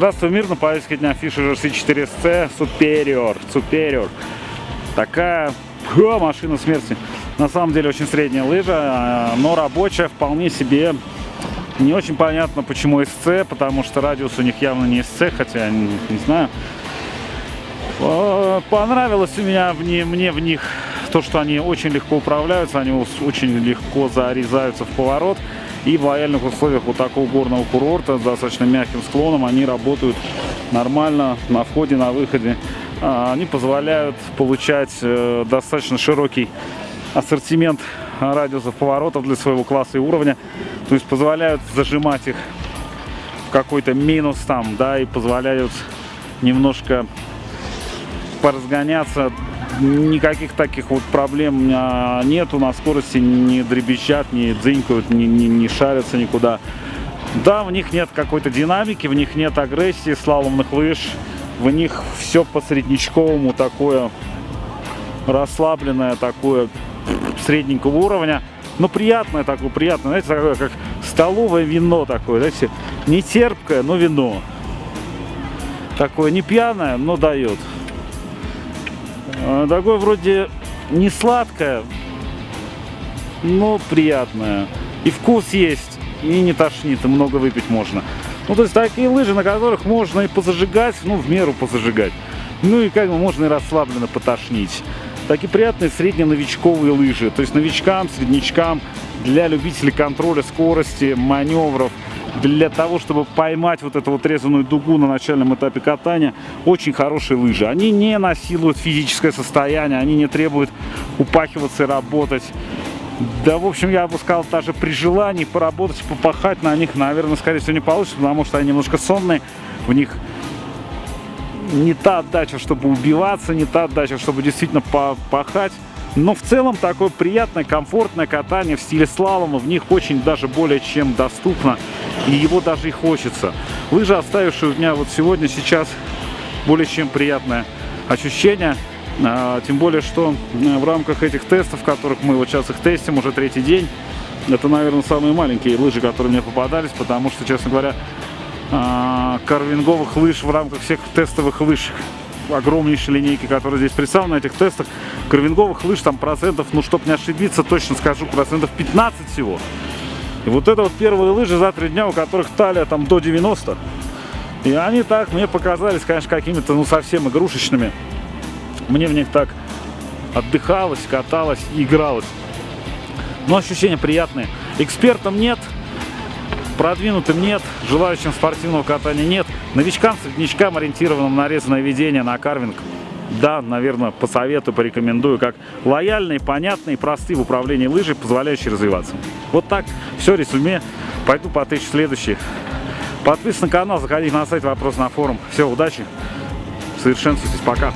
Здравствуй, мир! На повестке дня Fisher RC4SC Superior. Superior. Такая о, машина смерти. На самом деле очень средняя лыжа, а, но рабочая вполне себе. Не очень понятно, почему SC, потому что радиус у них явно не SC, хотя не, не знаю. Понравилось у меня в не, мне в них то, что они очень легко управляются, они очень легко зарезаются в поворот. И в лояльных условиях вот такого горного курорта с достаточно мягким склоном они работают нормально на входе, на выходе. А, они позволяют получать э, достаточно широкий ассортимент радиусов поворотов для своего класса и уровня. То есть позволяют зажимать их в какой-то минус там, да, и позволяют немножко поразгоняться никаких таких вот проблем нету на скорости, не дребезжат, не дзынькают, не, не, не шарятся никуда. Да, в них нет какой-то динамики, в них нет агрессии слаломных лыж, в них все по среднечковому такое расслабленное, такое средненького уровня. Но приятное такое, приятное, знаете, такое, как столовое вино такое, знаете, не терпкое, но вино. Такое не пьяное, но дает. А, такое вроде не сладкое, но приятное. И вкус есть, и не тошнит, и много выпить можно. Ну, то есть такие лыжи, на которых можно и позажигать, ну, в меру позажигать. Ну, и как бы можно и расслабленно потошнить. Такие приятные средненовичковые лыжи. То есть новичкам, среднячкам, для любителей контроля скорости, маневров – для того, чтобы поймать вот эту вот резаную дугу на начальном этапе катания, очень хорошие лыжи. Они не насилуют физическое состояние, они не требуют упахиваться и работать. Да, в общем, я бы сказал, даже при желании поработать, попахать на них, наверное, скорее всего, не получится, потому что они немножко сонные, в них не та отдача, чтобы убиваться, не та отдача, чтобы действительно попахать. Но в целом такое приятное, комфортное катание в стиле слалома в них очень даже более чем доступно. И его даже и хочется. Лыжа, оставившая у меня вот сегодня, сейчас более чем приятное ощущение. А, тем более, что э, в рамках этих тестов, которых мы вот сейчас их тестим уже третий день, это, наверное, самые маленькие лыжи, которые мне попадались, потому что, честно говоря, а, карвинговых лыж в рамках всех тестовых лыж огромнейшей линейки, которая здесь представлена на этих тестах. Карвинговых лыж там процентов, ну, чтобы не ошибиться, точно скажу, процентов 15 всего. И вот это вот первые лыжи за три дня, у которых талия там до 90. И они так мне показались, конечно, какими-то, ну, совсем игрушечными. Мне в них так отдыхалось, каталось игралось. Но ощущения приятные. Экспертам нет, продвинутым нет, желающим спортивного катания нет. Новичкам, среднячкам, ориентированным на резаное ведение, на карвинг, да, наверное, посоветую, порекомендую, как лояльные, понятные, простые в управлении лыжей, позволяющие развиваться. Вот так, все, резюме. Пойду потычу следующий. Подписывайтесь на канал, заходите на сайт, вопрос на форум. Все, удачи, совершенствуйтесь, пока.